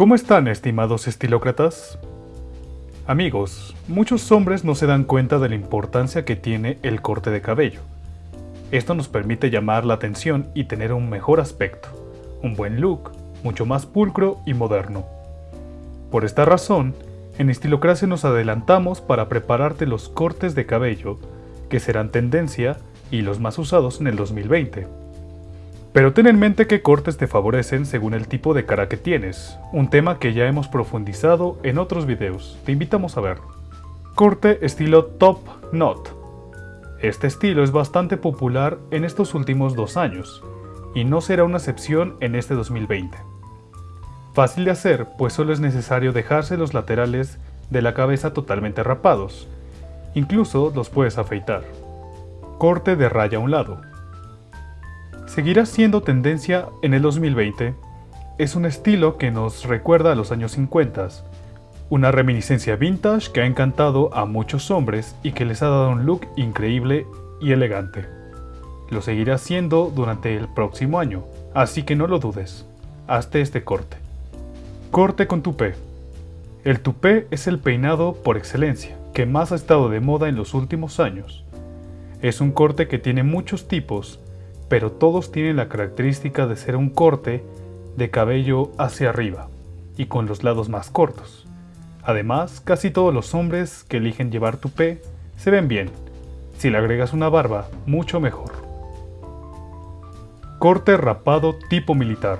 ¿Cómo están, estimados estilócratas? Amigos, muchos hombres no se dan cuenta de la importancia que tiene el corte de cabello. Esto nos permite llamar la atención y tener un mejor aspecto, un buen look, mucho más pulcro y moderno. Por esta razón, en Estilocracia nos adelantamos para prepararte los cortes de cabello que serán tendencia y los más usados en el 2020. Pero ten en mente qué cortes te favorecen según el tipo de cara que tienes, un tema que ya hemos profundizado en otros videos, te invitamos a ver. Corte estilo Top Knot. Este estilo es bastante popular en estos últimos dos años, y no será una excepción en este 2020. Fácil de hacer, pues solo es necesario dejarse los laterales de la cabeza totalmente rapados, incluso los puedes afeitar. Corte de raya a un lado seguirá siendo tendencia en el 2020. Es un estilo que nos recuerda a los años 50, una reminiscencia vintage que ha encantado a muchos hombres y que les ha dado un look increíble y elegante. Lo seguirá siendo durante el próximo año, así que no lo dudes. Hazte este corte. Corte con tupé. El tupé es el peinado por excelencia, que más ha estado de moda en los últimos años. Es un corte que tiene muchos tipos pero todos tienen la característica de ser un corte de cabello hacia arriba y con los lados más cortos. Además, casi todos los hombres que eligen llevar tupé se ven bien. Si le agregas una barba, mucho mejor. Corte rapado tipo militar.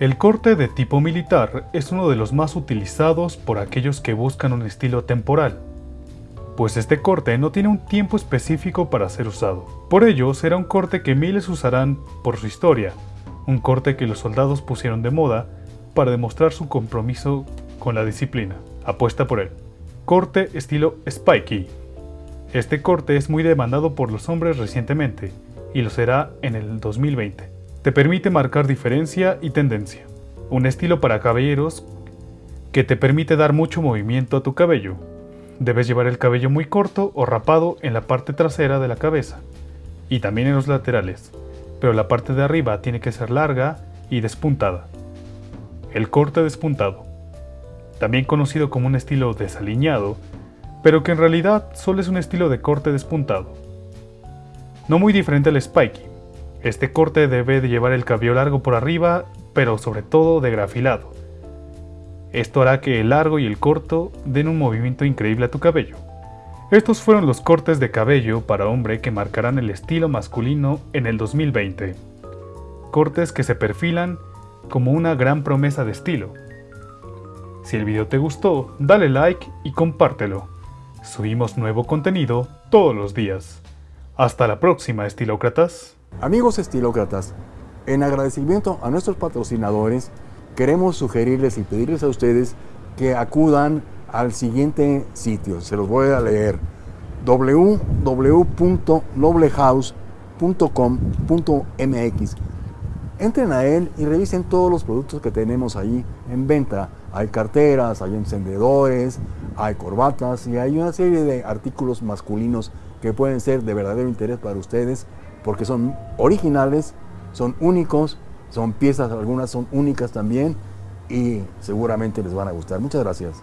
El corte de tipo militar es uno de los más utilizados por aquellos que buscan un estilo temporal pues este corte no tiene un tiempo específico para ser usado. Por ello, será un corte que miles usarán por su historia, un corte que los soldados pusieron de moda para demostrar su compromiso con la disciplina. Apuesta por él. Corte estilo Spiky. Este corte es muy demandado por los hombres recientemente, y lo será en el 2020. Te permite marcar diferencia y tendencia. Un estilo para caballeros que te permite dar mucho movimiento a tu cabello, Debes llevar el cabello muy corto o rapado en la parte trasera de la cabeza y también en los laterales, pero la parte de arriba tiene que ser larga y despuntada. El corte despuntado, también conocido como un estilo desaliñado, pero que en realidad solo es un estilo de corte despuntado. No muy diferente al spiky. Este corte debe de llevar el cabello largo por arriba, pero sobre todo de grafilado esto hará que el largo y el corto den un movimiento increíble a tu cabello. Estos fueron los cortes de cabello para hombre que marcarán el estilo masculino en el 2020. Cortes que se perfilan como una gran promesa de estilo. Si el video te gustó, dale like y compártelo. Subimos nuevo contenido todos los días. Hasta la próxima, estilócratas. Amigos estilócratas, en agradecimiento a nuestros patrocinadores, queremos sugerirles y pedirles a ustedes que acudan al siguiente sitio. Se los voy a leer. www.noblehouse.com.mx Entren a él y revisen todos los productos que tenemos ahí en venta. Hay carteras, hay encendedores, hay corbatas y hay una serie de artículos masculinos que pueden ser de verdadero interés para ustedes porque son originales, son únicos son piezas, algunas son únicas también y seguramente les van a gustar. Muchas gracias.